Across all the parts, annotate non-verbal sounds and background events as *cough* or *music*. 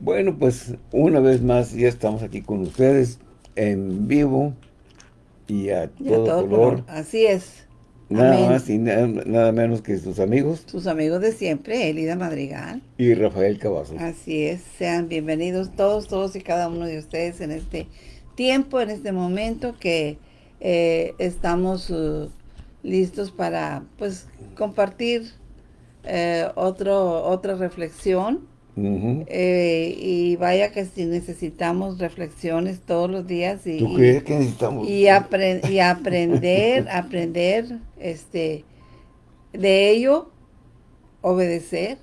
Bueno, pues una vez más ya estamos aquí con ustedes en vivo y a, todo, color. Así es. Nada más y nada, menos que sus amigos. Sus amigos de siempre, Elida Madrigal. Y Rafael Cavazos. Así es. Sean bienvenidos todos, todos y cada uno de ustedes en este tiempo, en este momento que eh, estamos uh, listos para pues compartir eh, otro, otra reflexión eh, y vaya que si necesitamos reflexiones todos los días y, ¿Tú crees que necesitamos? Y, y aprender, *laughs* aprender este de ello, obedecer,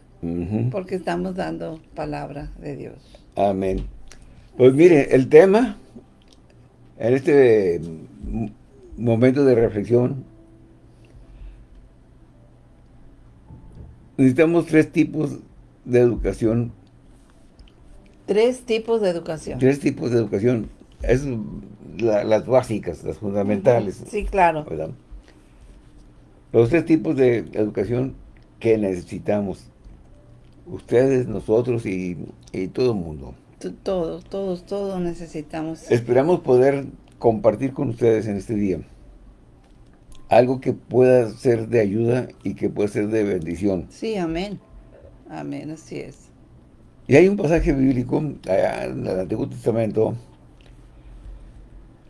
porque estamos dando palabra de Dios. Amén. Pues mire, el tema, en este momento de reflexión, necesitamos tres tipos de educación. Tres tipos de educación. Tres tipos de educación. Es las básicas, las fundamentales. Sí, claro. Los tres tipos de educación que necesitamos. Ustedes, nosotros y, y todo el mundo. Todos, todos, todos necesitamos. Esperamos poder compartir con ustedes en este día algo que pueda ser de ayuda y que pueda ser de bendición. Sí, amén. Amén, así es. Y hay un pasaje bíblico en el Antiguo Testamento.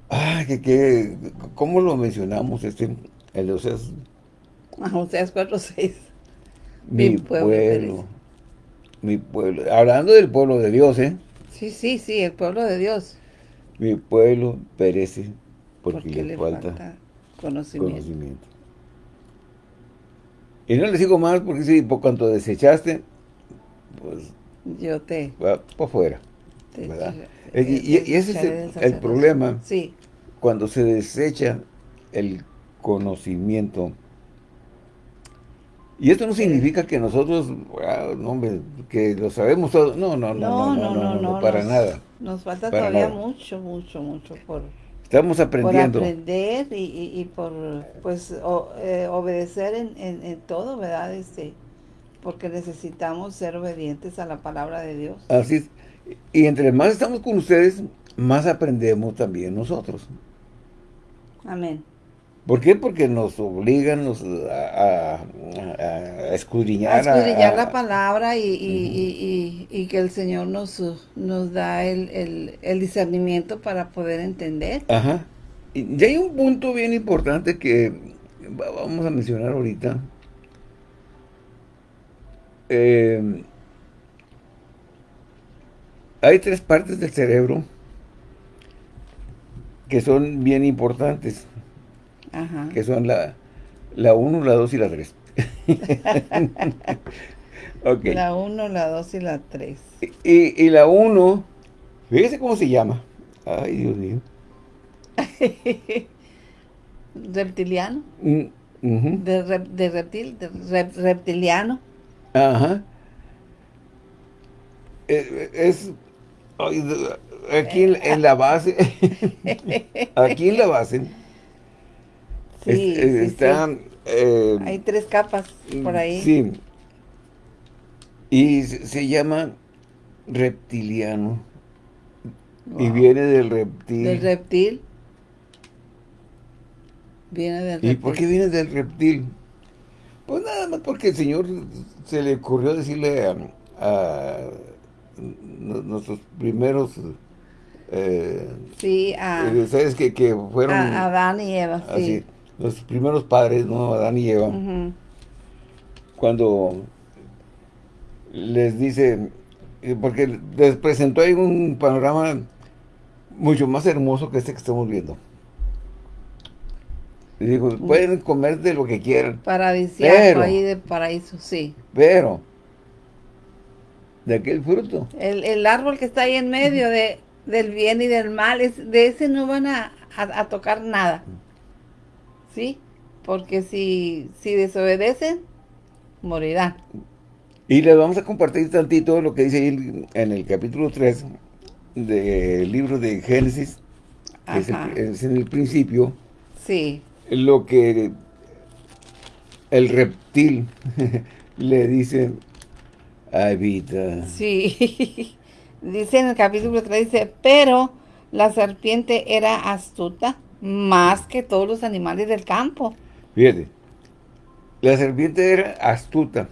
Ah, que, que ¿cómo lo mencionamos? Este, el de Oseas. Ah, Oseas 4.6. Mi, pueblo. Mi pueblo. Hablando del pueblo de Dios, ¿eh? Sí, sí, sí, el pueblo de Dios. Mi pueblo perece porque, le, falta, conocimiento. Y no les digo más porque si por cuanto desechaste, pues... Yo te... por fuera. y, ese es el, problema. Sí. Cuando se desecha el conocimiento. Y esto no significa que nosotros, ah, no, que lo sabemos todo. No, no, no, no, no, no, para nada. Nos falta todavía mucho, mucho, mucho por Estamos aprendiendo. Por aprender y, por pues eh, obedecer en, todo, ¿verdad? Este, porque necesitamos ser obedientes a la palabra de Dios. Así es. Y entre más estamos con ustedes, más aprendemos también nosotros. Amén. ¿Por qué? Porque nos obligan nos, a, escudriñar. A escudriñar la palabra y, que el Señor nos, nos da el, discernimiento para poder entender. Ajá. Y hay un punto bien importante que vamos a mencionar ahorita. Eh, hay tres partes del cerebro que son bien importantes que son la, la 1, la 2 y la 3. *laughs* okay. La 1, la 2 y la 3. Y, y la 1, fíjese cómo se llama. Ay, Dios mío. *laughs* reptiliano. Mm, de, de, reptil, de reptiliano. Ajá. Eh, es, *laughs* aquí en la base, aquí en la base, Sí, eh, Hay tres capas por ahí. Sí. Y se, llama reptiliano. Y viene del reptil. ¿Del reptil? Viene del reptil. ¿Y por qué viene del reptil? Pues nada más porque el Señor se le ocurrió decirle a, nuestros primeros... Eh, sí, a... ¿Sabes? Que, que fueron... A Adán y Eva, sí los primeros padres, ¿no? Adán y Eva, cuando les dice, eh, porque les presentó ahí un panorama mucho más hermoso que este que estamos viendo. Y dijo, pueden comer de lo que quieran. Paradisiaco ahí de paraíso, sí. Pero, de aquel fruto. El, árbol que está ahí en medio de, del bien y del mal, es, de ese no van a, a tocar nada. ¿Sí? Porque si, si desobedecen, morirán. Y les vamos a compartir tantito lo que dice ahí en el capítulo 3 del libro de Génesis, que es, en el principio. Sí. Lo que el reptil *laughs* le dice a Evita. Sí. *laughs* dice en el capítulo 3, dice, pero la serpiente era astuta más que todos los animales del campo. Fíjate, la serpiente era astuta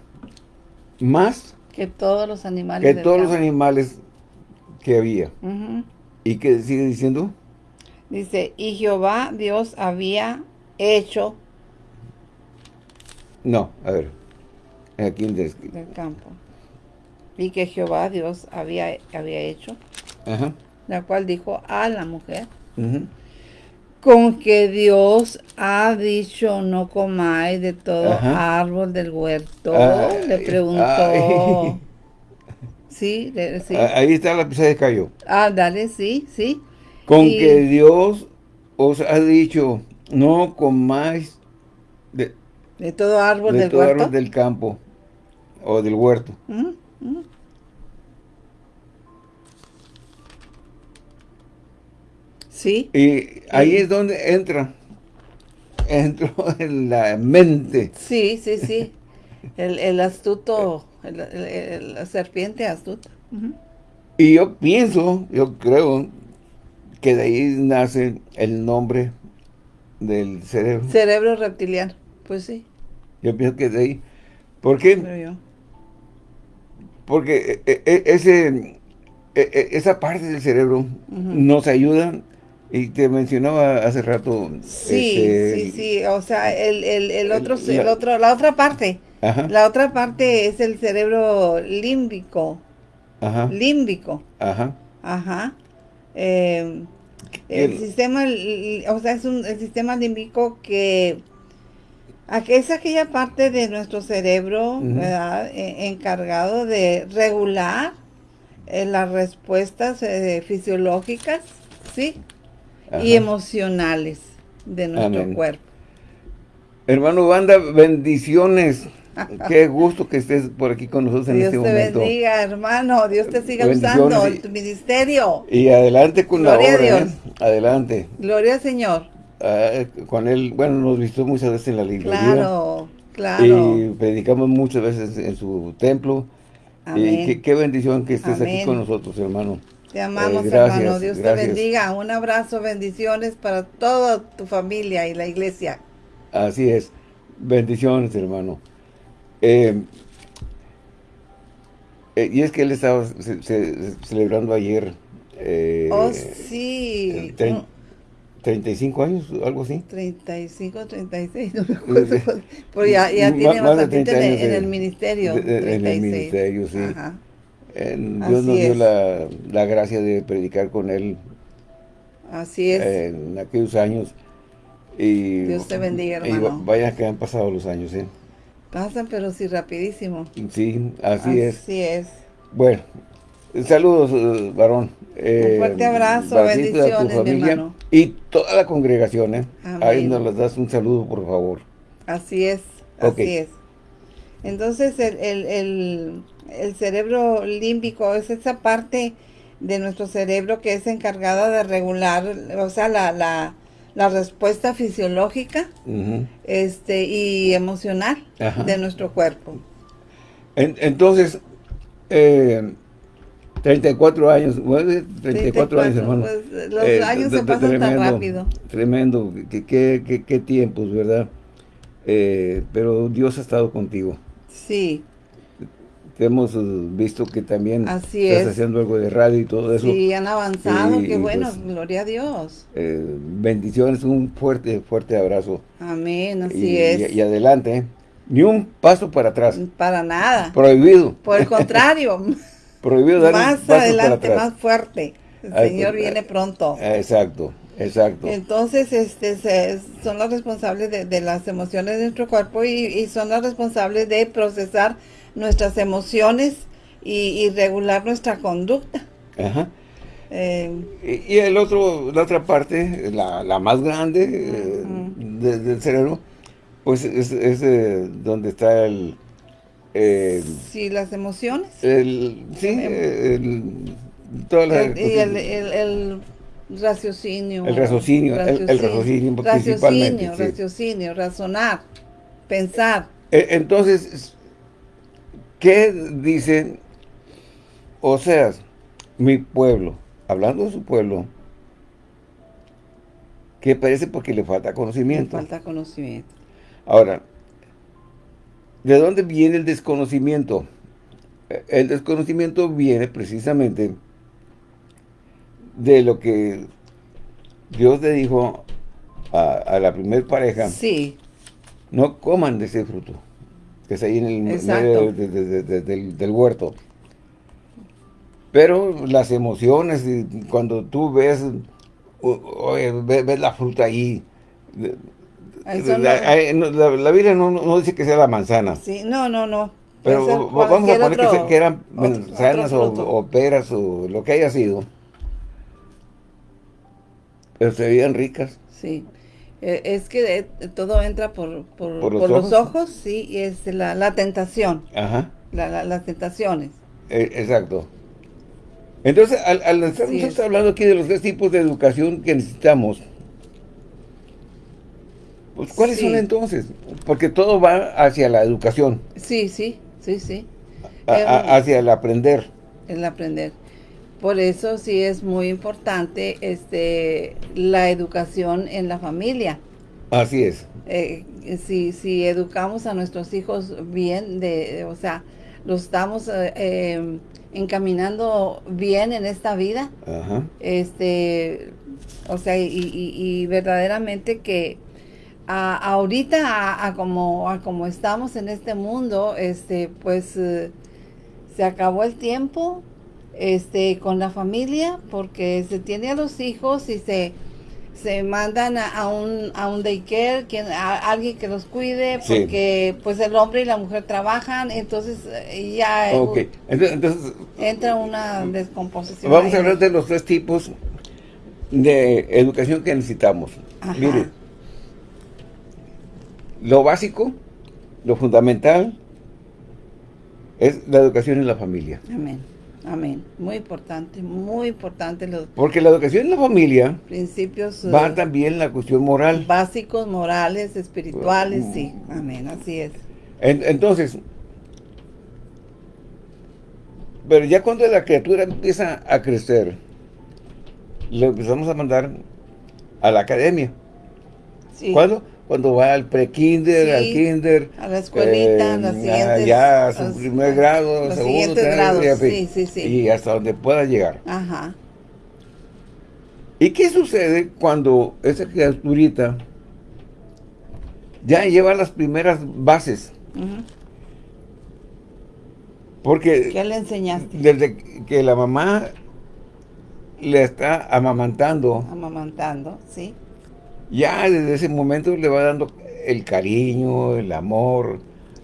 más que todos los animales que todos los animales que había. ¿Y qué sigue diciendo? Dice, y Jehová Dios había hecho No, a ver. Aquí en des- del campo. Y que Jehová Dios había, había hecho, Ajá. la cual dijo a la mujer. Con que Dios ha dicho no comáis de todo Ajá. árbol del huerto. Ay, le preguntó. ay. Sí, le- sí. Ah, Ahí está la pieza de cayó. Ah, dale, sí, sí. Con Y- que Dios os ha dicho, no comáis de, De todo árbol de del todo huerto. árbol del campo o del huerto. Ujú, ujú. Sí, Y ahí Sí. es donde entra, entró *laughs* en la mente. sí, sí, sí. El, el astuto, el- la serpiente astuta. Y yo pienso, yo creo, que de ahí nace el nombre del cerebro. Cerebro reptiliano. Pues sí, Yo pienso que de ahí. ¿Por qué? yo. Porque eh, eh, ese, eh, esa parte del cerebro nos ayuda, y te mencionaba hace rato. Sí, este, sí, sí. O sea, el, el, el otro, la- el otro, la otra parte. Ajá, La otra parte es el cerebro límbico. ajá, Límbico. ajá. Ajá. Eh, el, El- sistema, o sea, es un el sistema límbico que es aquella parte de nuestro cerebro. ¿verdad? E- encargado de regular eh, las respuestas eh, fisiológicas, ¿sí? Ajá. Y emocionales de nuestro Amén. cuerpo. Hermano Banda, bendiciones. *laughs* Qué gusto que estés por aquí con nosotros en Dios este te momento. bendiga, hermano. Dios te siga usando y- en tu ministerio. Y adelante con Gloria a la obra, Dios. ¿eh? Adelante. Gloria al Señor. Ah, con él, bueno, nos visitó muchas veces en la librería. Claro, claro. Y predicamos muchas veces en su templo. Y Amén. qué, qué bendición que estés aquí con nosotros, hermano. Te amamos, Eh, gracias, hermano. Dios gracias. te bendiga. Un abrazo, bendiciones para toda tu familia y la iglesia. Así es. Bendiciones, hermano. Eh, eh, y es que él estaba ce- ce- celebrando ayer eh, oh, sí. tre- Mm, 35 años, algo así. 35, 36, no me acuerdo. Pero ya, ya tiene más de bastante 30 en, de- el ministerio. de- de- en el 36. ministerio, sí. Ajá. Eh, Dios Así nos dio la, la gracia de predicar con él Así es. en aquellos años. Y, Dios te bendiga, y hermano. va- vaya que han pasado los años, ¿eh? Pasan, pero sí rapidísimo. Sí, así es. Así es. Bueno, saludos, eh, varón. Eh, fuerte abrazo, Batista, tu bendiciones, mi familia hermano. Y toda la congregación, ¿eh? Amén. Ahí nos les das un saludo, por favor. Así es, Ok. así es. Entonces el, el, el, el cerebro límbico es esa parte de nuestro cerebro que es encargada de regular, o sea, la, la, la respuesta fisiológica este, y emocional Ajá. de nuestro cuerpo. En- entonces, eh, 34 años, bueno, 34 años, 34, hermano. pues, los Eh, años se pasan tan tremendo, rápido. Tremendo, qué, qué, qué- qué tiempos, ¿verdad? Eh, pero Dios ha estado contigo. Sí, Te hemos eh, visto que también Así estás es. haciendo algo de radio y todo eso. sí, han avanzado, Y, qué bueno, pues, gloria a Dios. Eh, bendiciones, un fuerte, fuerte abrazo. Amén, así y, es. y- y adelante, ¿eh? Ni un paso para atrás. Para nada. Prohibido. Por el contrario, *laughs* Prohibido dar un más paso para adelante, atrás. más fuerte. El Ay, Señor pues, viene pronto. Exacto, exacto. Entonces, este, se- son los responsables de, de las emociones de nuestro cuerpo y, y son los responsables de procesar nuestras emociones y, y regular nuestra conducta. Ajá. Eh, Y, y el otro, la otra parte, la, la más grande eh, Ujú. de- del cerebro, pues es, es, eh, donde está el, eh, sí, las emociones. el, sí, Em- el, toda la El- y el, el, raciocinio. El raciocinio, el- el raciocinio principalmente, Raciocinio, sí. raciocinio, razonar, pensar. E- Entonces, ¿qué dice Oseas? mi pueblo, hablando de su pueblo, que parece porque le falta conocimiento. Le falta conocimiento. Ahora, ¿de dónde viene el desconocimiento? El desconocimiento viene precisamente de lo que Dios le dijo a, la primer pareja. Sí. No coman de ese fruto que está ahí en el medio del, huerto. Pero las emociones, cuando tú ves, ves, la fruta ahí, la, Biblia no, dice que sea la manzana. Sí, no, no, no. Pero vamos a poner que, eran manzanas o, peras o lo que haya sido. Pero se veían ricas. Sí. E, es que todo entra por, por, los, ojos? sí, y es la, tentación. Ajá. las tentaciones. E, exacto. Entonces, al, al estar hablando aquí de los tres tipos de educación que necesitamos, pues, ¿cuáles son entonces? Porque todo va hacia la educación. Sí, sí, sí, sí. hacia el aprender. El aprender. Por eso sí es muy importante este la educación en la familia. Así es. Eh, si, si educamos a nuestros hijos bien, de, o sea, los estamos eh, em, encaminando bien en esta vida, este, o sea, y, verdaderamente que ahorita, a, como, a como estamos en este mundo, este, pues eh, se acabó el tiempo, este, con la familia, porque se tiene a los hijos y se, se mandan a, un, a un daycare, quien, a, alguien que los cuide, porque pues el hombre y la mujer trabajan, entonces eh, ya entonces, entra una descomposición. Vamos a hablar de los tres tipos de educación que necesitamos. Mire, lo básico, lo fundamental, es la educación en la familia. Amén. Amén. Muy importante, muy importante. Los Porque la educación en la familia principios va eh, también la cuestión moral. Básicos, morales, espirituales, sí. Amén, así es. entonces, pero ya cuando la criatura empieza a crecer, lo empezamos a mandar a la academia. Sí. ¿Cuándo? Cuando va al pre-kinder, al kinder. A la escuelita, a las siguientes. Ya, a su primer grado, segundo, tercero, sí, sí, sí. Y hasta donde pueda llegar. Ajá. ¿Y qué sucede cuando esa criaturita ya lleva las primeras bases? Porque... ¿Qué le enseñaste? Desde que la mamá le está amamantando. Amamantando, sí ya desde ese momento le va dando el cariño, el amor.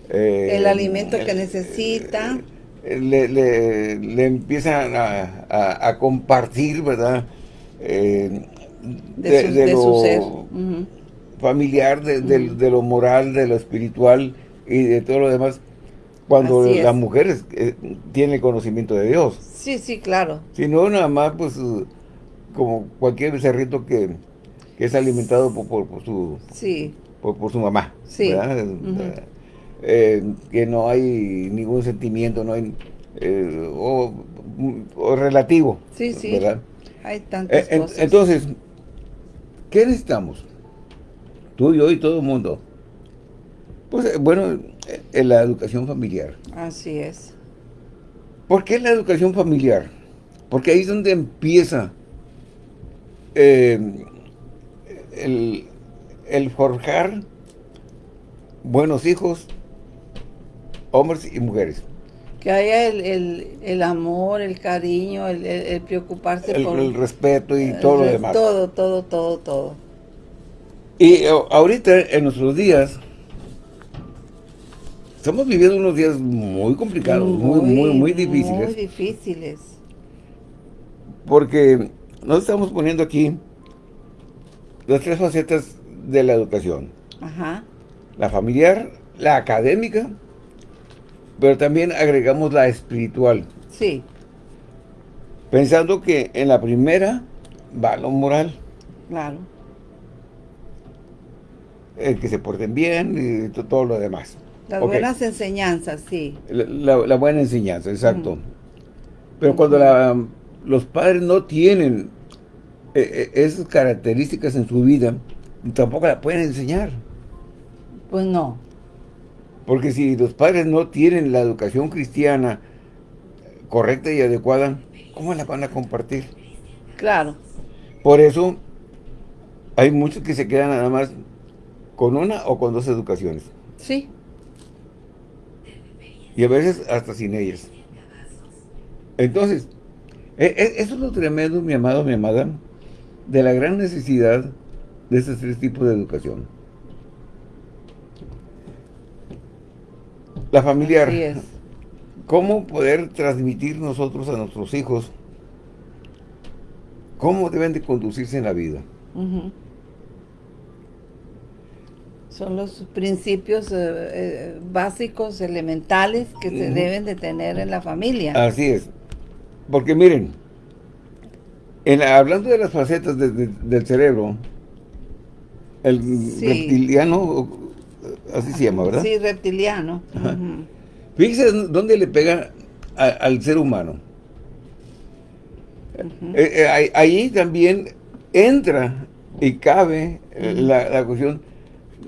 Eh, el alimento que necesita. Eh, le, le, empiezan a, compartir, ¿verdad? Eh, de, lo ser. familiar, de, lo moral, de lo espiritual y de todo lo demás. Cuando las mujeres tienen conocimiento de Dios. Sí, sí, claro. Si no, nada más, pues, como cualquier becerrito que es alimentado por, por, su por, su mamá. Sí. Eh, que no hay ningún sentimiento, no hay eh, o, relativo. Sí, sí. Hay tantas eh, cosas. Entonces, ¿qué necesitamos? Tú, yo y todo el mundo. Pues, bueno, en la educación familiar. Así es. ¿Por qué la educación familiar? Porque ahí es donde empieza eh, el, forjar buenos hijos, hombres y mujeres. Que haya el, amor, el cariño, el, preocuparse por... El respeto y todo lo demás. Todo, todo, todo, todo. Y ahorita, en nuestros días, estamos viviendo unos días muy complicados, muy, muy, muy, difíciles. Muy difíciles. Porque nos estamos poniendo aquí las tres facetas de la educación. Ajá. La familiar, la académica, pero también agregamos la espiritual. Sí. Pensando que en la primera va lo moral. Claro. El que se porten bien y todo lo demás. Las buenas enseñanzas, sí. La, buena enseñanza, exacto. Pero cuando la los padres no tienen eh, eh, esas características en su vida, tampoco la pueden enseñar. Pues no. Porque si los padres no tienen la educación cristiana correcta y adecuada, ¿cómo la van a compartir? Claro. Por eso hay muchos que se quedan nada más con una o con dos educaciones. Sí. Y a veces hasta sin ellas. Entonces, e, e, eso es lo tremendo, mi amado, mi amada, de la gran necesidad de estos tres tipos de educación. La familiar. es. ¿Cómo poder transmitir nosotros a nuestros hijos cómo deben de conducirse en la vida? Son los principios eh, eh, básicos, elementales que se deben de tener en la familia. Así es. Porque miren, hablando de las facetas del cerebro, el reptiliano, así se llama, ¿verdad? Sí, reptiliano. Fíjense dónde le pega al ser humano. Eh, eh, ahí también entra y cabe la, cuestión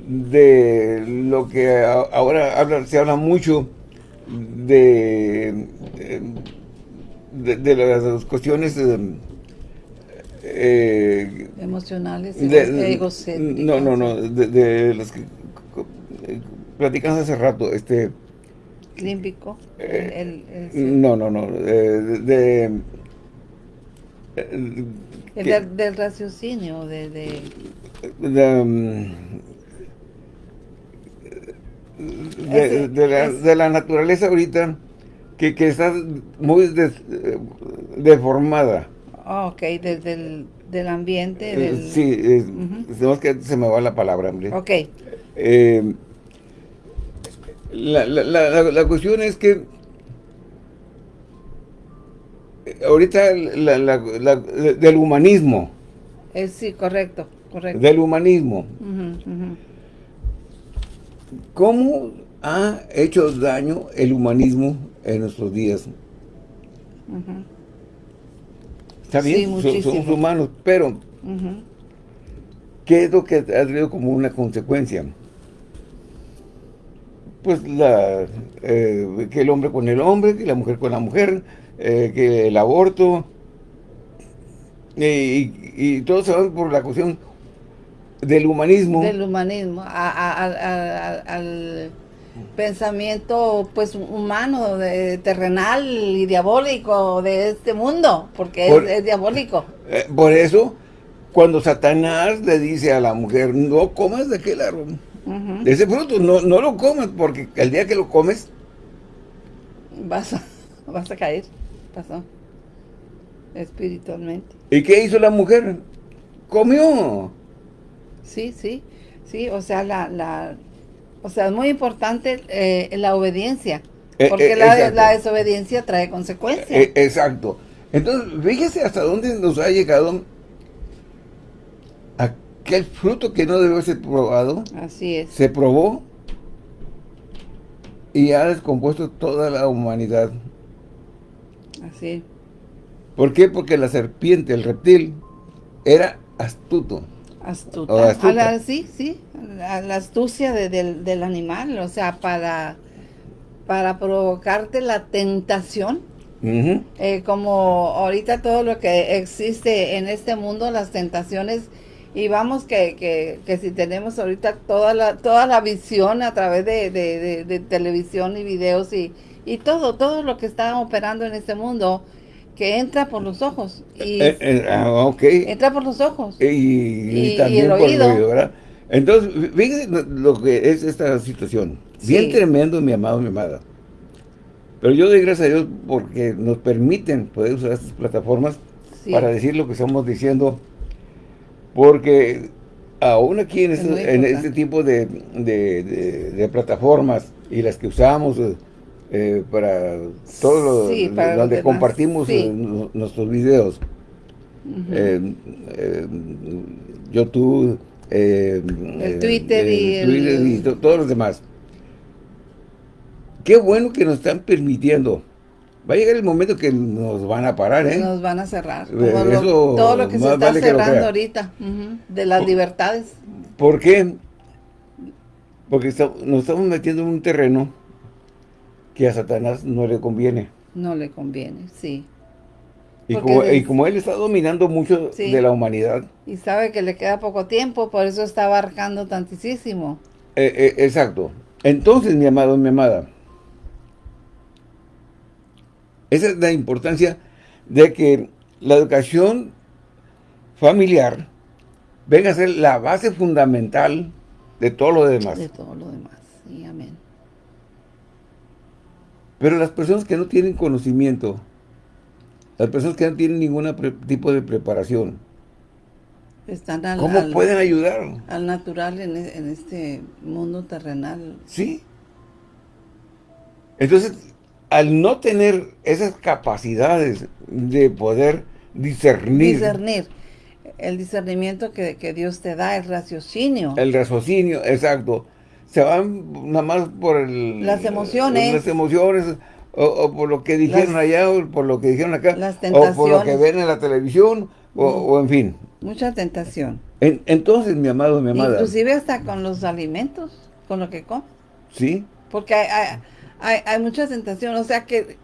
de lo que ahora se habla mucho de, de, las cuestiones eh, emocionales No, no, no, de, las que platicamos hace rato, este límbico no, no, no, de el del, raciocinio, de... de... Um, de, la, naturaleza ahorita que, está muy deformada. Ah, ok, desde del ambiente. Eh, del... Sí, que se me va la palabra, hombre. Ok. Eh, la, la, la, cuestión es que ahorita del humanismo. Eh, sí, correcto, correcto. Del humanismo. ¿Cómo ha hecho daño el humanismo en nuestros días? Está bien, somos humanos, pero ¿qué es lo que ha traído como una consecuencia? Pues la, eh, que el hombre con el hombre, que la mujer con la mujer, eh, que el aborto, y, todo se va por la cuestión del humanismo. Del humanismo, al pensamiento pues humano, de, terrenal y diabólico de este mundo, porque es, diabólico. Eh, por eso, cuando Satanás le dice a la mujer, no comas de aquel árbol, de ese fruto, no, no lo comas, porque el día que lo comes, vas *laughs* vas a caer pasó espiritualmente. ¿Y qué hizo la mujer? Comió. Sí, sí, sí, o sea, la, la o sea, es muy importante eh, la obediencia, eh, porque eh, la, desobediencia trae consecuencias. exacto. Entonces, fíjese hasta dónde nos ha llegado aquel fruto que no debe ser probado. Así es. Se probó y ha descompuesto toda la humanidad. Así. ¿Por qué? Porque la serpiente, el reptil, era astuto. Astuto. sí, sí, la, astucia del, animal, o sea, para, para provocarte la tentación. Eh, como ahorita todo lo que existe en este mundo, las tentaciones, y vamos que, que, si tenemos ahorita toda la, toda la visión a través de, de televisión y videos y, y todo, todo lo que está operando en este mundo que entra por los ojos. Y eh, eh, ah, Entra por los ojos. Y, también por el oído, ¿verdad? Entonces, fíjense lo que es esta situación. Bien tremendo, mi amado, mi amada. Pero yo doy gracias a Dios porque nos permiten poder usar estas plataformas para decir lo que estamos diciendo. Porque aún aquí en, este, tipo de, de, plataformas y las que usamos eh, para todo lo, donde compartimos eh, nuestros videos. Eh, YouTube, el Twitter, y, todos los demás. Qué bueno que nos están permitiendo Va a llegar el momento que nos van a parar, ¿eh? Nos van a cerrar. todo lo que se está cerrando ahorita, de las libertades. ¿Por qué? Porque nos estamos metiendo en un terreno que a Satanás no le conviene. No le conviene, sí. Y como, él está dominando mucho de la humanidad. Y sabe que le queda poco tiempo, por eso está abarcando tantísimo. Eh, eh, exacto. Entonces, mi amado, mi amada, esa es la importancia de que la educación familiar venga a ser la base fundamental de todo lo demás. De todo lo demás, sí, amén. Pero las personas que no tienen conocimiento, las personas que no tienen ningún tipo de preparación, Están al, ¿cómo pueden ayudar? Al natural en, e, en este mundo terrenal. Sí. Entonces, al no tener esas capacidades de poder discernir. Discernir. El discernimiento que, Dios te da, el raciocinio. El raciocinio, exacto. Se van nada más por el, las emociones. Las emociones, o, por lo que dijeron allá, o por lo que dijeron acá. Las tentaciones. O por lo que ven en la televisión, o, en fin. Mucha tentación. entonces, mi amado, mi amada. Inclusive hasta con los alimentos, con lo que comes. Sí. Porque hay hay, hay mucha tentación, o sea que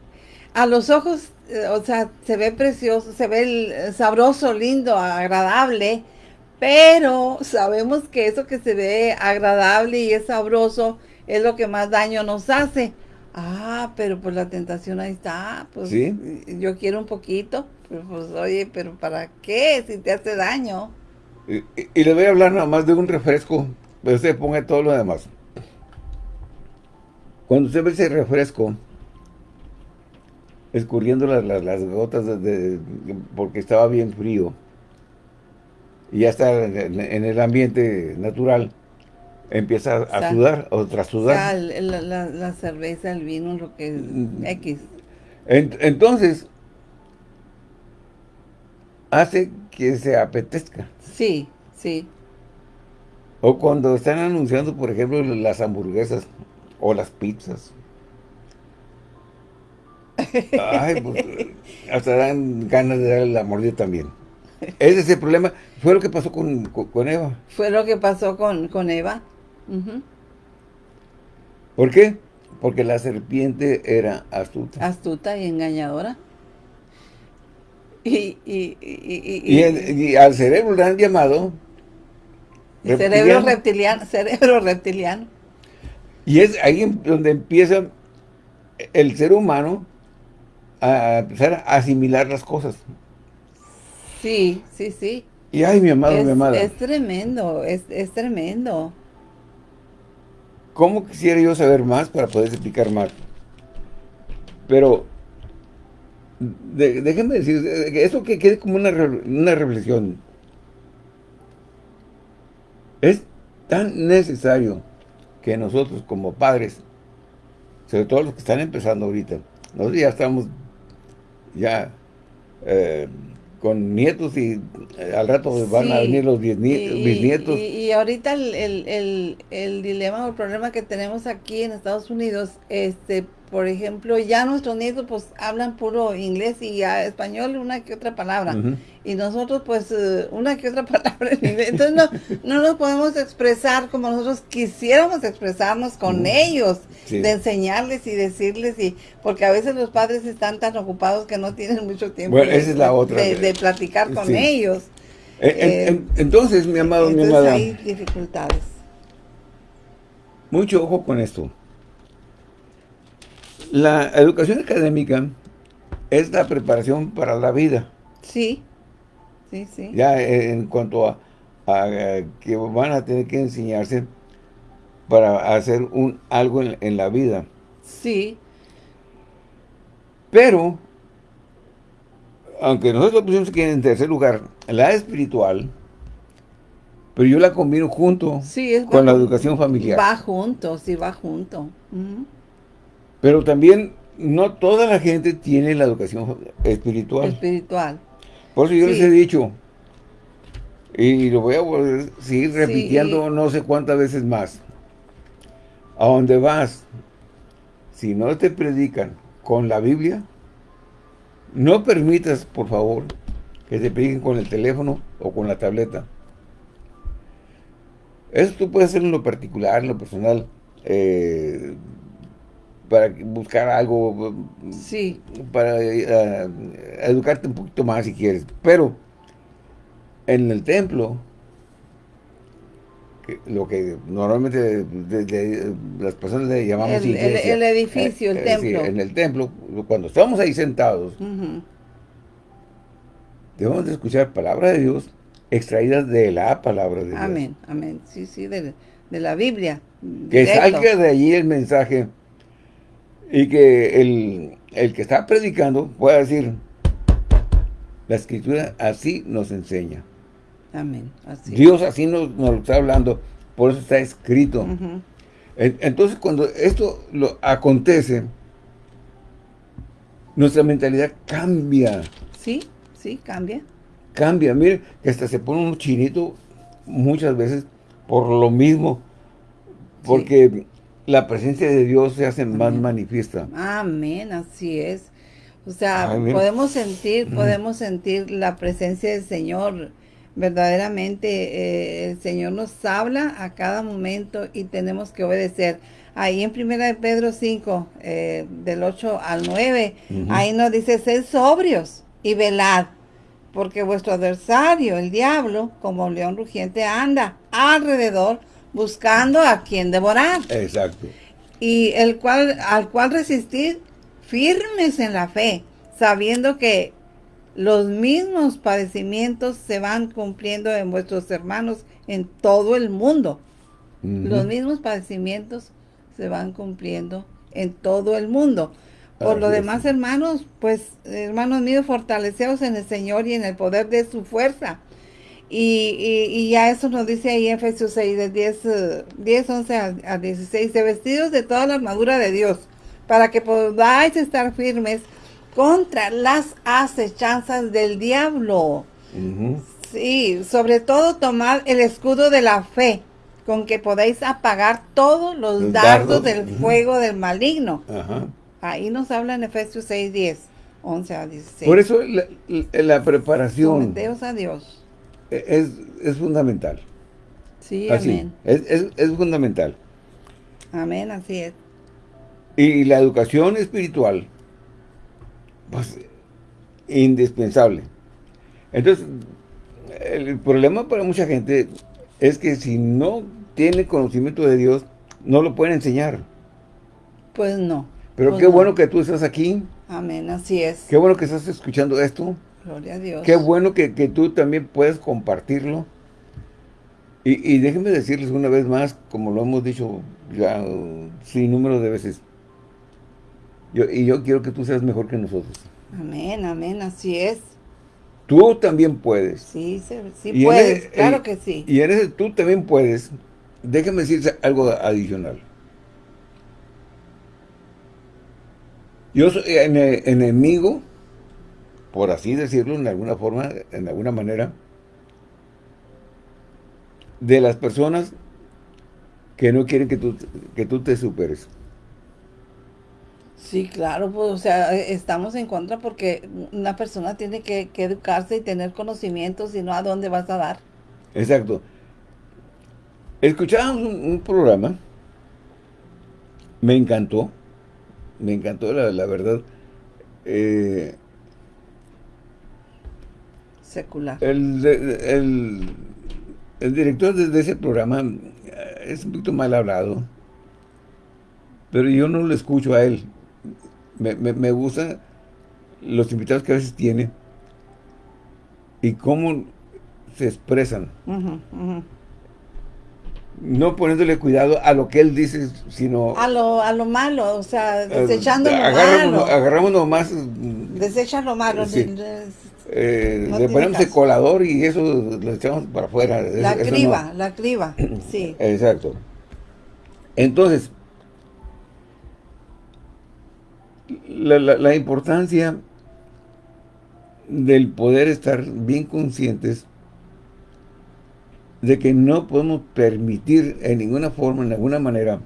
a los ojos, eh, o sea, se ve precioso, se ve sabroso, lindo, agradable, pero sabemos que eso que se ve agradable y es sabroso es lo que más daño nos hace. Ah, pero pues la tentación ahí está, pues yo quiero un poquito, pues, pues, oye, pero ¿para qué si te hace daño? Y, y, le voy a hablar nada más de un refresco, pero usted ponga todo lo demás. Cuando usted ve ese refresco, escurriendo las, gotas de, porque estaba bien frío, y ya está en, el ambiente natural, empieza a sudar o tras sudar. la, cerveza, el vino, lo que es mm. X. entonces, hace que se apetezca. Sí, sí. O cuando están anunciando, por ejemplo, las hamburguesas. O las pizzas. *laughs* Ay, pues, hasta dan ganas de darle la mordida también. Ese es el problema. Fue lo que pasó con, Eva. Fue lo que pasó con, Eva. ¿Por qué? Porque la serpiente era astuta. Astuta y engañadora. Y, y, y, al cerebro le han llamado... Cerebro reptiliano. Cerebro reptiliano. Y es ahí donde empieza el ser humano a empezar a asimilar las cosas. Sí, sí, sí. Y ay, mi amado, mi amada. Es tremendo, es, tremendo. ¿Cómo quisiera yo saber más para poder explicar más? Pero, déjenme decir, esto que quede como una, una reflexión. Es tan necesario que nosotros como padres, sobre todo los que están empezando ahorita, nosotros ya estamos ya eh, con nietos y eh, al rato van a venir los bisnietos. Y, y, ahorita el, el, el, dilema o el problema que tenemos aquí en Estados Unidos, este por ejemplo, ya nuestros nietos pues hablan puro inglés y español una que otra palabra. Y nosotros pues eh, una que otra *laughs* palabra en inglés. Entonces no, no nos podemos expresar como nosotros quisiéramos expresarnos con ellos, de enseñarles y decirles, y porque a veces los padres están tan ocupados que no tienen mucho tiempo de, platicar con ellos. Eh, eh, entonces, mi amado, mi amada. hay dificultades. Mucho ojo con esto. La educación académica es la preparación para la vida. Sí, sí, sí. Ya en cuanto a, que van a tener que enseñarse para hacer un algo en, la vida. Sí. Pero, aunque nosotros pusimos aquí en tercer lugar, la espiritual, pero yo la combino junto con la educación familiar. Va junto, sí, va junto. Pero también no toda la gente tiene la educación espiritual. Espiritual. Por eso yo les he dicho, y lo voy a seguir repitiendo no sé cuántas veces más. A donde vas, si no te predican con la Biblia, No permitas, por favor, que te prediquen con el teléfono o con la tableta. Eso tú puedes hacer en lo particular, en lo personal, eh, para buscar algo, sí. para eh, educarte un poquito más si quieres. Pero en el templo, lo que normalmente las personas le llamamos el, iglesia. El, edificio, el eh, templo. en el templo, cuando estamos ahí sentados, debemos de escuchar palabra de Dios extraídas de la palabra de Dios. Amén, amén. Sí, sí, de, la Biblia. Que salga de allí el mensaje y que el, el que está predicando pueda decir, la escritura así nos enseña. Amén. Dios así nos, lo está hablando, por eso está escrito. Entonces, cuando esto lo acontece, nuestra mentalidad cambia. Sí, sí, cambia. Cambia, mire, que hasta se pone un chinito muchas veces por lo mismo, porque la presencia de Dios se hace más manifiesta. Amén, así es. O sea, podemos sentir, podemos sentir la presencia del Señor verdaderamente eh, el Señor nos habla a cada momento y tenemos que obedecer. Ahí en primera de Pedro 5, eh, del 8 al 9, ahí nos dice, sed sobrios y velad, porque vuestro adversario, el diablo, como un león rugiente, anda alrededor buscando a quien devorar. Exacto. Y el cual, al cual resistir firmes en la fe, sabiendo que los mismos padecimientos se van cumpliendo en vuestros hermanos en todo el mundo. Los mismos padecimientos se van cumpliendo en todo el mundo. Por lo demás, hermanos, pues, hermanos míos, fortaleceos en el Señor y en el poder de su fuerza. Y, y, ya eso nos dice ahí en Efesios 6, de 10, 10 11 a, 16, de vestidos de toda la armadura de Dios, para que podáis estar firmes contra las acechanzas del diablo. Sí, sobre todo tomad el escudo de la fe, con que podéis apagar todos los, dardos, del fuego del maligno. Ahí nos habla en Efesios 6, 10, 11 a 16. Por eso la, preparación a Dios. Es, es fundamental. Sí, amén. Es, es, es fundamental. Amén, así es. Y la educación espiritual pues, indispensable. Entonces, el problema para mucha gente es que si no tiene conocimiento de Dios, no lo pueden enseñar. Pues no. Pero pues qué bueno que tú estás aquí. Amén, así es. Qué bueno que estás escuchando esto. Gloria a Dios. Qué bueno que, tú también puedes compartirlo. Y, y, déjenme decirles una vez más, como lo hemos dicho ya sin número de veces, y yo quiero que tú seas mejor que nosotros. Amén, amén, así es. Tú también puedes. Sí, sí, puedes, claro que sí. Y en ese tú también puedes. Déjame decirte algo adicional. Yo soy enemigo, por así decirlo, en alguna forma, en alguna manera, de las personas que no quieren que tú, que tú te superes. Sí, claro, pues, o sea, estamos en contra porque una persona tiene que, educarse y tener conocimientos, y no a dónde vas a dar. Exacto. Escuchábamos un, programa, me encantó, me encantó la, verdad. Eh, Secular. El, el, director de, ese programa eh, es un poquito mal hablado, pero yo no lo escucho a él me, me, gustan los invitados que a veces tiene y cómo se expresan. No poniéndole cuidado a lo que él dice, sino... A lo, a lo malo, o sea, eh, desechando lo malo. Agarramos nomás... Desecha lo malo. Eh, le ponemos el colador y eso lo echamos para afuera. La criba, la criba, sí. Exacto. Entonces, la, importancia del poder estar bien conscientes de que no podemos permitir en ninguna forma, en alguna manera,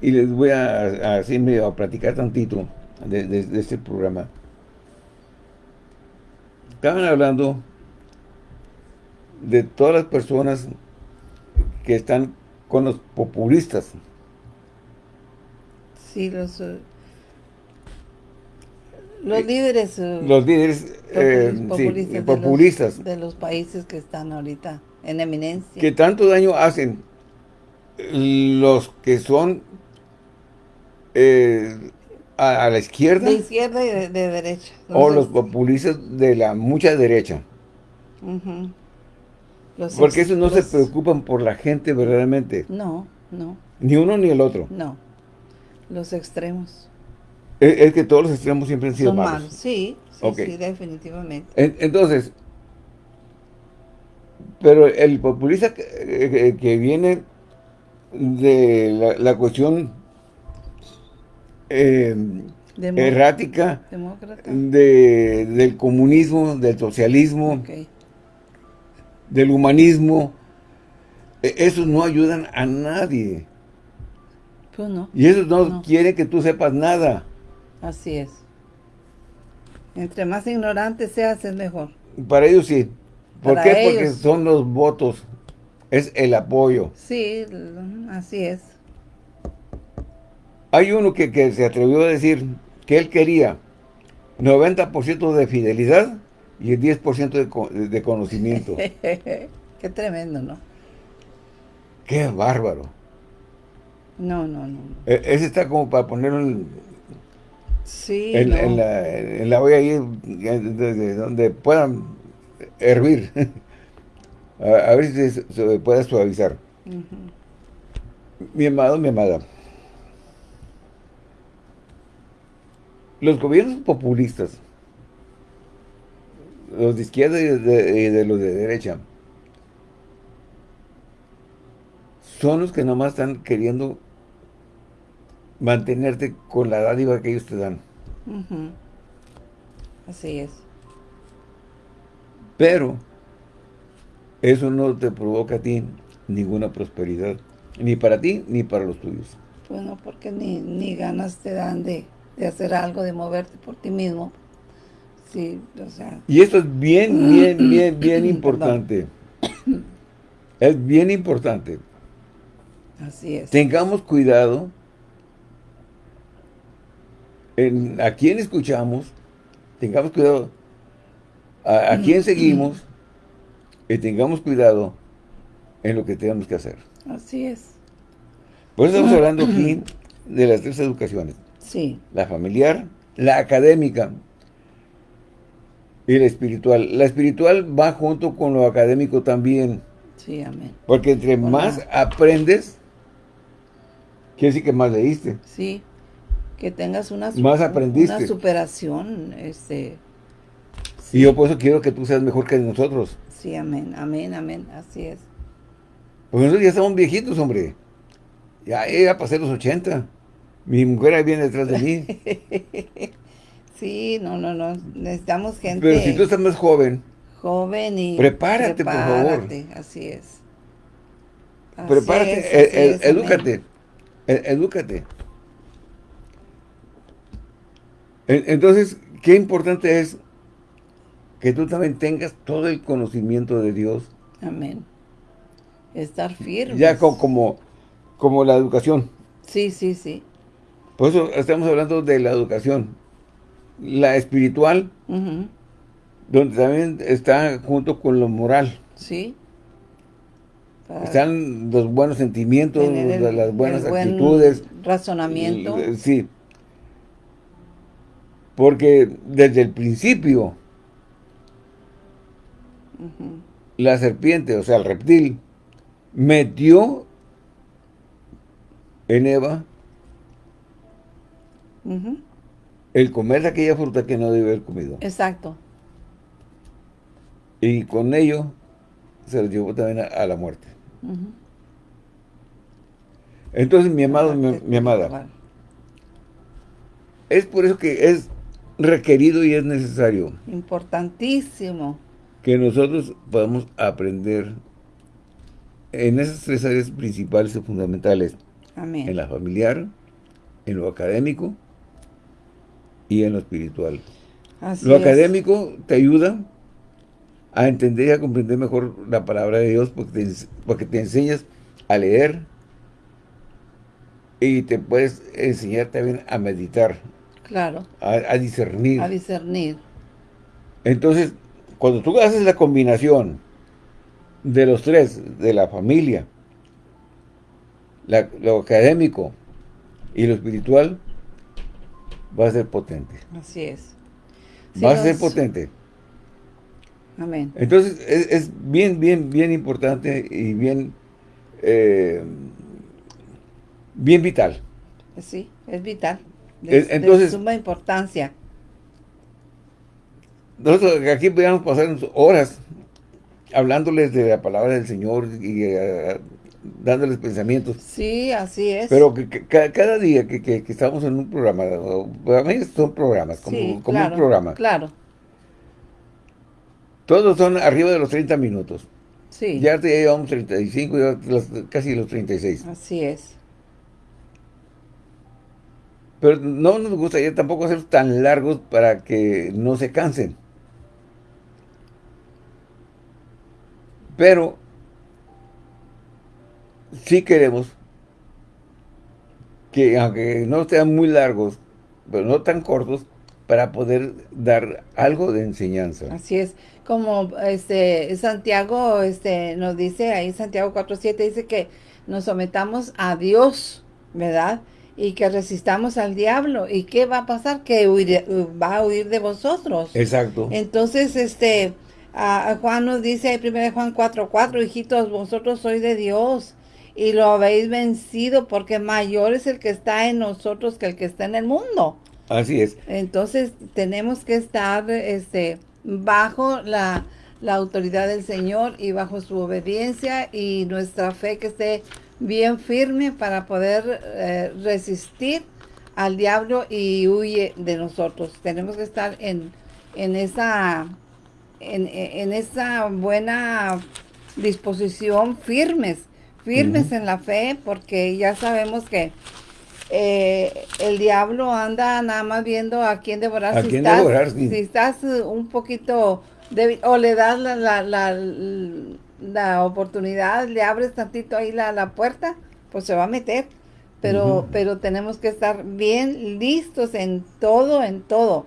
y les voy a, a, a platicar tantito, de, este programa. Estaban hablando de todas las personas que están con los populistas. Sí, los, eh, los líderes. Eh, los líderes populistas, de, los, países que están ahorita en eminencia. Que tanto daño hacen los que son eh, a, la izquierda. De izquierda y de, derecha. o los populistas de la mucha derecha. Porque esos no se preocupan por la gente verdaderamente. No, no. Ni uno ni el otro. No. Los extremos. Es, que todos los extremos siempre han sido malos. Sí, sí, definitivamente. entonces, pero el populista que, viene de la, cuestión eh, errática de, del comunismo, del socialismo, del humanismo, e, esos no ayudan a nadie. Pues no. Y esos no, quieren que tú sepas nada. Así es. Entre más ignorante seas, es mejor. Para ellos sí. ¿Por qué? Porque son los votos. Es el apoyo. Sí, así es. Hay uno que, que se atrevió a decir que él quería 90% de fidelidad y el 10% de, de conocimiento. *laughs* Qué tremendo, ¿no? Qué bárbaro. No, no, no. E, ese está como para ponerlo en, sí, en, la, en la olla ahí, donde puedan hervir. *laughs* a, ver si se, puede suavizar. Mi amado, mi amada. Los gobiernos populistas los de izquierda y de, los de derecha, son los que nomás están queriendo mantenerte con la dádiva que ellos te dan. Así es. Pero eso no te provoca a ti ninguna prosperidad, ni para ti ni para los tuyos. Bueno, porque ni, ni ganas te dan de, de hacer algo, de moverte por ti mismo. Y esto es bien, bien, bien, bien *coughs* importante. es bien importante. Así es. Tengamos cuidado en a quién escuchamos, tengamos cuidado a, a quién seguimos y tengamos cuidado en lo que tenemos que hacer. Así es. Por eso estamos hablando aquí *coughs* de las tres educaciones. Sí. La familiar, la académica y la espiritual. La espiritual va junto con lo académico también. Sí, amén. Porque entre más aprendes, quiere decir que más leíste. Sí, que tengas una, más aprendiste. una superación. Este, Y yo por eso quiero que tú seas mejor que nosotros. Sí, amén, amén, amén, así es. Pues nosotros ya estamos viejitos, hombre. Ya, ya pasé los 80. Mi mujer ahí viene detrás de mí. *laughs* Sí, no, no, no. Necesitamos gente... Pero si tú estás más joven... Joven y... Prepárate, por favor. así es. prepárate, e, e, edúcate. E, edúcate. Entonces, qué importante es que tú también tengas todo el conocimiento de Dios. Amén. Estar firme. Ya como, como la educación. Sí, sí, sí. Por eso estamos hablando de la educación la espiritual, donde también está junto con lo moral. Sí. Están los buenos sentimientos, las buenas actitudes. razonamiento. Sí. Porque desde el principio, la serpiente, o sea, el reptil, metió en Eva el comer aquella fruta que no debe haber comido. Exacto. Y con ello se lo llevó también a, la muerte. Entonces, mi amado, mi, amada, es por eso que es requerido y es necesario. Importantísimo. Que nosotros podamos aprender en esas tres áreas principales y fundamentales. Amén. En la familiar, en lo académico y en lo espiritual. lo académico te ayuda a entender y a comprender mejor la palabra de Dios porque te, porque te enseñas a leer y te puedes enseñar también a meditar. Claro. A, discernir. A discernir. Entonces, cuando tú haces la combinación de los tres, de la familia, lo académico y lo espiritual, va a ser potente. Así es. va a ser potente. Amén. Entonces, es, bien, bien, bien importante y bien, eh, bien vital. Sí, es vital. De, Entonces, suma importancia. Nosotros aquí podríamos pasar horas hablándoles de la palabra del Señor y uh, dándoles pensamientos. Sí, así es. Pero que, cada día que, estamos en un programa, a mí son programas, como, un programa. Claro. Todos son arriba de los 30 minutos. Sí. Ya llevamos 35, casi los 36. Así es. Pero no nos gustaría tampoco hacer tan largos para que no se cansen. Pero sí queremos que, aunque no sean muy largos, pero no tan cortos, para poder dar algo de enseñanza. Así es. Como este Santiago este nos dice, ahí Santiago 4.7 dice que nos sometamos a Dios, ¿verdad? Y que resistamos al diablo. ¿Y qué va a pasar? Que va a huir de vosotros. Exacto. Entonces, este, a, Juan nos dice, 1 Juan 4.4, hijitos, vosotros sois de Dios y lo habéis vencido porque mayor es el que está en nosotros que el que está en el mundo. Así es. Entonces tenemos que estar este, bajo la, autoridad del Señor y bajo su obediencia y nuestra fe que esté bien firme para poder eh, resistir al diablo y huye de nosotros. Tenemos que estar en, en esa en, en esa buena disposición firmes firmes en la fe, porque ya sabemos que eh, el diablo anda nada más viendo a quién devorar. si, estás, si estás un poquito débil, o le das la, la, la, la, oportunidad, le abres tantito ahí la, la puerta, pues se va a meter. Pero, pero tenemos que estar bien listos en todo, en todo.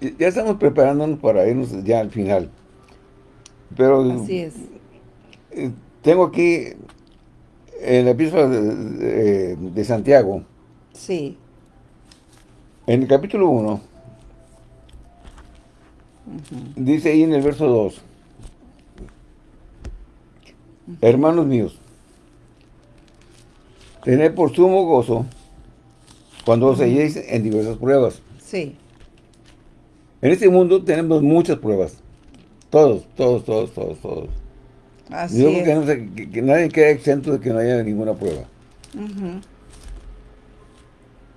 Ya estamos preparándonos para irnos ya al final. Pero Así es. Eh, tengo aquí en la epístola de, Santiago. Sí. En el capítulo 1, dice ahí en el verso 2, Hermanos míos, tened por sumo gozo cuando os halléis en diversas pruebas. Sí. En este mundo tenemos muchas pruebas. Todos, todos, todos, todos, todos. Así Yo creo que, nadie queda exento de que no haya ninguna prueba.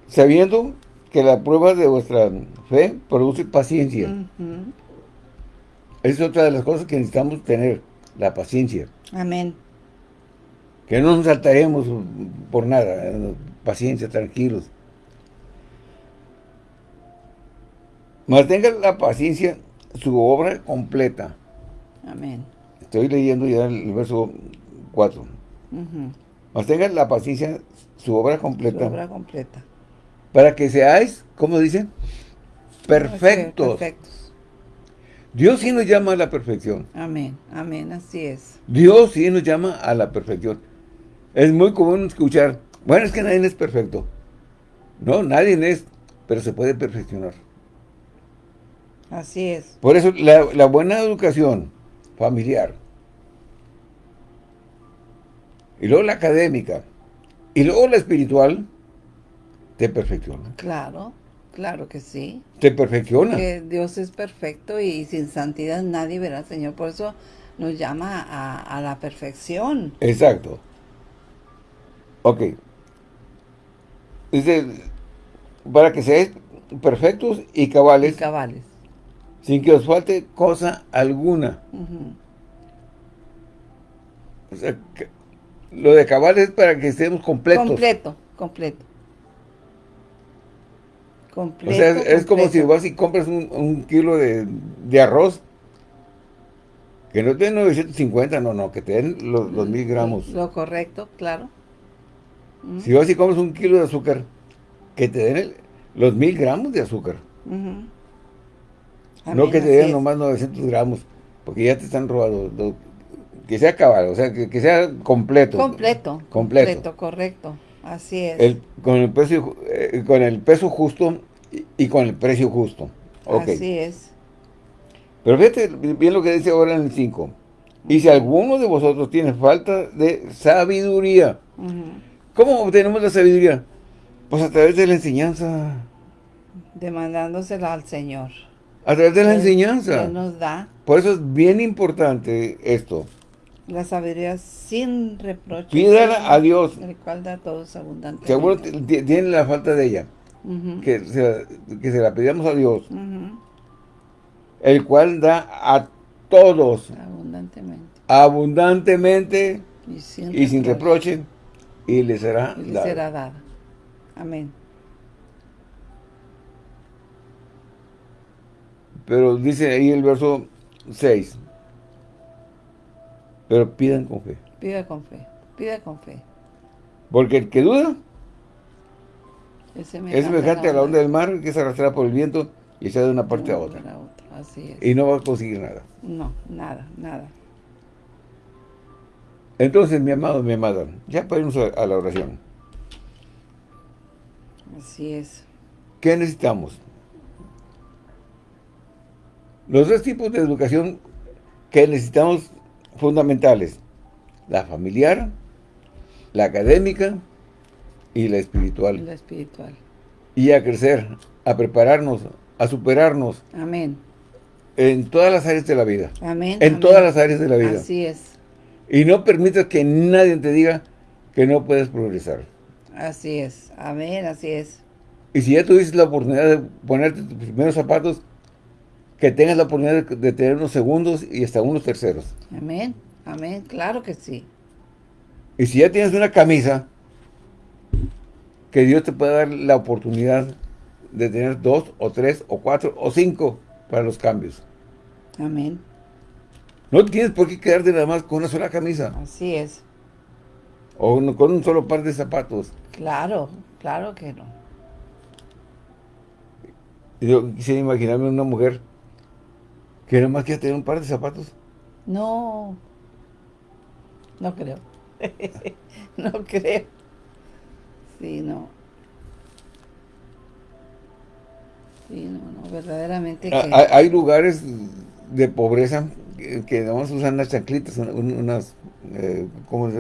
Sabiendo que la prueba de vuestra fe produce paciencia. Es otra de las cosas que necesitamos tener, la paciencia. Amén. Que no nos saltaremos por nada, paciencia, tranquilos. Mantenga la paciencia su obra completa. Amén. Estoy leyendo ya el verso 4. Mantengan la paciencia, su obra completa. Su obra completa. Para que seáis, ¿cómo dicen? Perfectos. Perfectos. Dios sí nos llama a la perfección. Amén, amén, así es. Dios sí nos llama a la perfección. Es muy común escuchar, bueno, es que nadie es perfecto. No, nadie es, pero se puede perfeccionar. Así es. Por eso la, la buena educación familiar, y luego la académica, y luego la espiritual, te perfecciona. Claro, claro que sí. Te perfecciona. Que Dios es perfecto y sin santidad nadie verá al Señor. Por eso nos llama a, la perfección. Exacto. Ok. Dice, para que seáis perfectos y cabales. Y cabales. Sin que os falte cosa alguna. O sea, lo de cabal es para que estemos completos. Completo, completo. Completo, o sea, es, como si vas y compras un, kilo de, arroz que no te den 950, no, no, que te den los, mil gramos. Lo correcto, claro. Si vas y compras un kilo de azúcar, que te den los mil gramos de azúcar. no que te den nomás 900 gramos, porque ya te están robando. Que sea cabal, o sea, que, sea completo. Completo. Completo. correcto. Así es. con, el precio, eh, con el peso justo y, con el precio justo. Así es. Pero fíjate bien lo que dice ahora en el 5. Y si alguno de vosotros tiene falta de sabiduría, ¿cómo obtenemos la sabiduría? Pues a través de la enseñanza. Demandándosela al Señor. A través de la enseñanza. Que nos da. Por eso es bien importante esto. La sabiduría sin reproche. Pídala a Dios. El cual da a todos abundantemente. Seguro tiene la falta de ella. que, se, que, se, la pidamos a Dios. El cual da a todos. Abundantemente. Abundantemente. Y sin, reproche. Y le será y le será dada. Amén. Pero dice ahí el verso 6. Pero pidan con fe. Pida con fe. Pida con fe. Porque el que duda es semejante, a la onda del mar que se arrastra por el viento y se de una parte a otra. Así es. Y no va a conseguir nada. No, nada, nada. Entonces, mi amado, mi amada, ya podemos a la oración. Así es. ¿Qué necesitamos? Los dos tipos de educación que necesitamos fundamentales. La familiar, la académica y la espiritual. La espiritual. Y a crecer, a prepararnos, a superarnos. Amén. En todas las áreas de la vida. Amén. En todas las áreas de la vida. Así es. Y no permitas que nadie te diga que no puedes progresar. Así es. Amén, así es. Y si ya tuviste la oportunidad de ponerte tus primeros zapatos, que tengas la oportunidad de tener unos segundos y hasta unos terceros. Amén, amén, claro que sí. Y si ya tienes una camisa, que Dios te pueda dar la oportunidad de tener dos, o tres, o cuatro, o cinco para los cambios. Amén. No tienes por qué quedarte nada más con una sola camisa. Así es. O con un solo par de zapatos. Claro, claro que no. Yo quisiera imaginarme una mujer que nada más quiera tener un par de zapatos. No, no creo. *laughs* no creo. Sí, no. Sí, no, no, verdaderamente ah, que... Hay lugares de pobreza que, nada más usan unas chanclitas, unas, eh, como,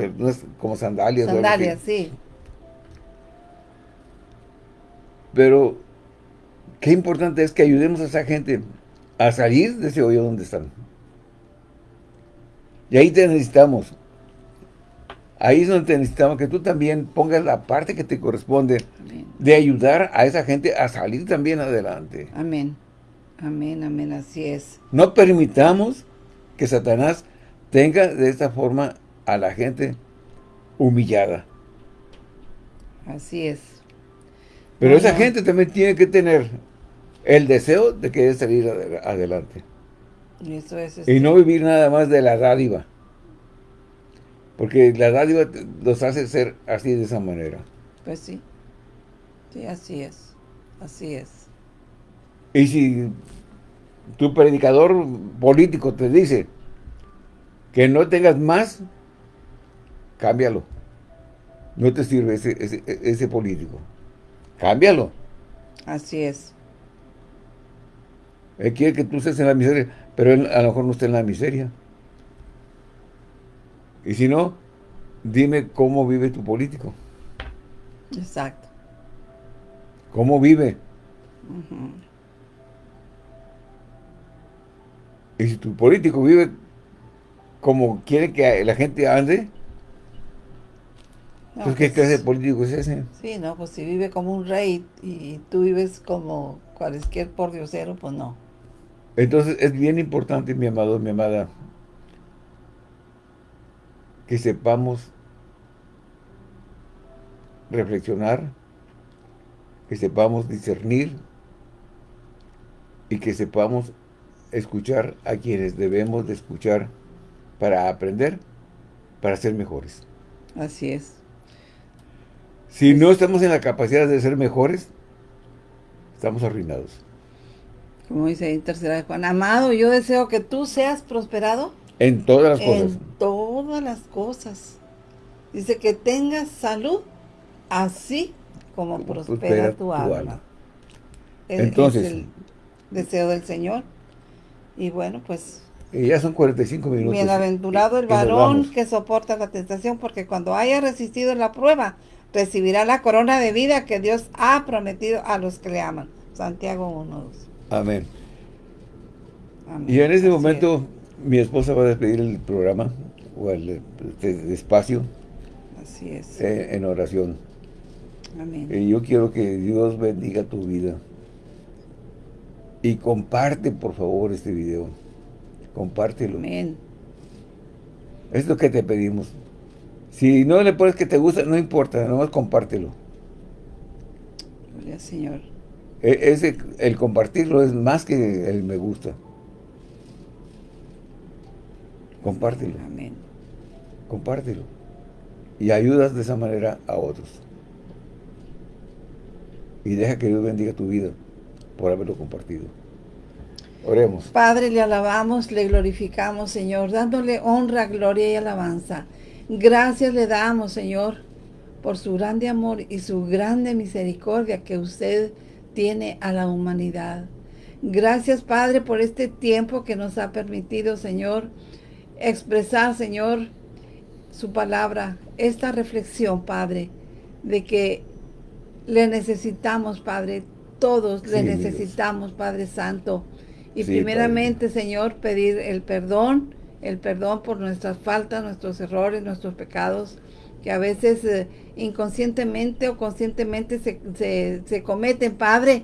como sandalias. Sandalias, sí. Pero qué importante es que ayudemos a esa gente a salir de ese hoyo donde están. Y ahí te necesitamos. Ahí es donde te necesitamos que tú también pongas la parte que te corresponde de ayudar a esa gente a salir también adelante. Amén. Amén, amén, así es. No permitamos que Satanás tenga de esta forma a la gente humillada. Así es. Pero esa gente también tiene que tener el deseo de querer salir adelante. Y, este y no vivir nada más de la dádiva. Porque la dádiva los hace ser así de esa manera. Pues sí. Sí, así es. Así es. Y si tu predicador político te dice que no tengas más, cámbialo. No te sirve ese, ese, ese político. Cámbialo. Así es. Él quiere que tú estés en la miseria, pero él a lo mejor no está en la miseria. Y si no, dime cómo vive tu político. Exacto. ¿Cómo vive? Y si tu político vive como quiere que la gente ande, pues ¿qué pues clase de político es ese? Sí, no, pues si vive como un rey y tú vives como cualquier pordiosero, pues no. Entonces es bien importante, mi amado, mi amada, que sepamos reflexionar que sepamos discernir y que sepamos escuchar a quienes debemos de escuchar para aprender, para ser mejores. Así es. Si no estamos en la capacidad de ser mejores, estamos arruinados. Como dice en tercera de Juan, amado, yo deseo que tú seas prosperado. En todas las cosas. En todas las cosas. Dice que tengas salud, así como prospera, tu, alma. Entonces, es el deseo del Señor. Y bueno, pues... Y ya son 45 minutos. Bienaventurado el varón que soporta la tentación, porque cuando haya resistido la prueba, recibirá la corona de vida que Dios ha prometido a los que le aman. Santiago 1.2. Amén. Y en este momento mi esposa va a despedir el programa o el, este espacio. Así es. Eh, en oración. Amén. Y yo quiero que Dios bendiga tu vida. Y comparte, por favor, este video. Compártelo. Amén. Es lo que te pedimos. Si no le pones que te gusta, no importa, nomás compártelo. Gloria Señor. E, ese, el compartirlo es más que el me gusta. Compártelo. Amén. Compártelo. Y ayudas de esa manera a otros. Y deja que Dios bendiga tu vida por haberlo compartido. Oremos. Padre, le alabamos, le glorificamos, Señor, dándole honra, gloria y alabanza. Gracias le damos, Señor, por su grande amor y su grande misericordia que usted tiene a la humanidad. Gracias, Padre, por este tiempo que nos ha permitido, Señor, expresar, Señor, su palabra, esta reflexión, Padre, de que le necesitamos, Padre, todos le necesitamos, Padre Santo. Y primeramente, Señor, pedir el perdón, el perdón por nuestras faltas, nuestros errores, nuestros pecados, que a veces eh, inconscientemente o conscientemente se, se, cometen, Padre.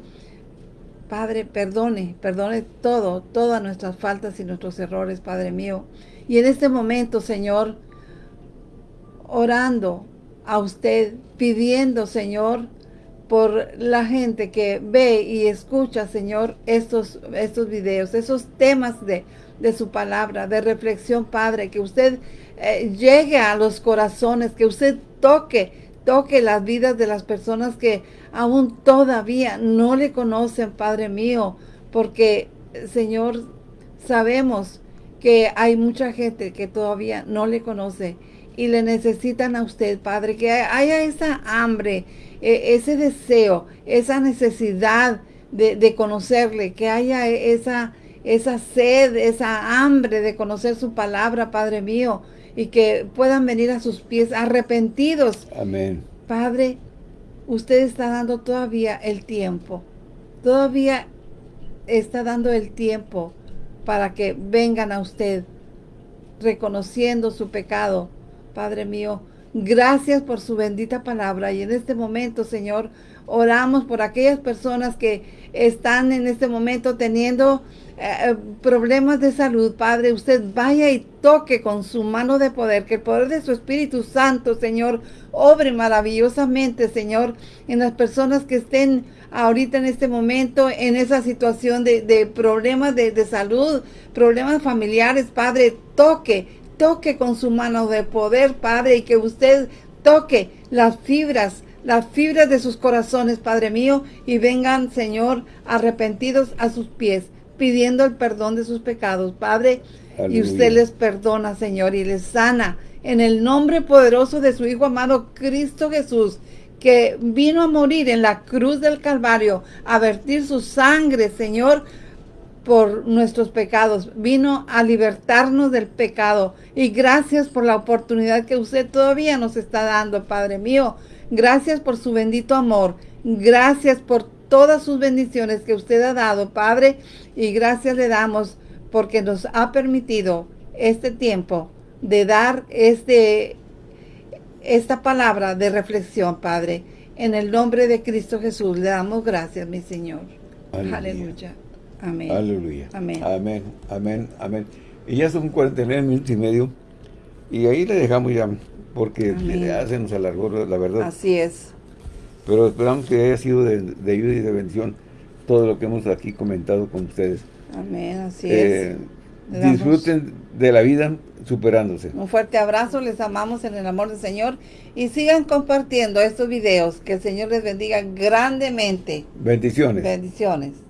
Padre, perdone, perdone todo, todas nuestras faltas y nuestros errores, Padre mío. Y en este momento, Señor, orando a usted, pidiendo, Señor, por la gente que ve y escucha, Señor, estos, estos videos, esos temas de, de su palabra, de reflexión, Padre, que usted eh, llegue a los corazones, que usted toque, toque las vidas de las personas que aún todavía no le conocen, Padre mío, porque, Señor, sabemos que hay mucha gente que todavía no le conoce y le necesitan a usted, Padre, que haya esa hambre, e, ese deseo, esa necesidad de, conocerle, que haya esa, esa sed, esa hambre de conocer su palabra, Padre mío, y que puedan venir a sus pies arrepentidos. Amén. Padre, usted está dando todavía el tiempo, todavía está dando el tiempo para que vengan a usted reconociendo su pecado, Padre mío, Gracias por su bendita palabra y en este momento, Señor, oramos por aquellas personas que están en este momento teniendo eh, problemas de salud, Padre, usted vaya y toque con su mano de poder, que el poder de su Espíritu Santo, Señor, obre maravillosamente, Señor, en las personas que estén ahorita en este momento en esa situación de, problemas de salud, problemas familiares, Padre, toque, toque con su mano de poder, Padre, y que usted toque las fibras, las fibras de sus corazones, Padre mío, y vengan, Señor, arrepentidos a sus pies, pidiendo el perdón de sus pecados, Padre, y usted les perdona, Señor, y les sana, en el nombre poderoso de su Hijo amado Cristo Jesús, que vino a morir en la cruz del Calvario, a vertir su sangre, Señor, por nuestros pecados, vino a libertarnos del pecado. Y gracias por la oportunidad que usted todavía nos está dando, Padre mío. Gracias por su bendito amor. Gracias por todas sus bendiciones que usted ha dado, Padre. Y gracias le damos porque nos ha permitido este tiempo de dar este, esta palabra de reflexión, Padre. En el nombre de Cristo Jesús le damos gracias, mi Señor. Aleluya. Amén. Aleluya. Amén. Amén, amén, amén. Y ya son 49 minutos y medio. Y ahí le dejamos ya, porque ya se nos alargó, la verdad. Así es. Pero esperamos que haya sido de, ayuda y de bendición todo lo que hemos aquí comentado con ustedes. Amén, así es. Eh, disfruten de la vida superándose. Un fuerte abrazo, les amamos en el amor del Señor y sigan compartiendo estos videos. Que el Señor les bendiga grandemente. Bendiciones. Bendiciones.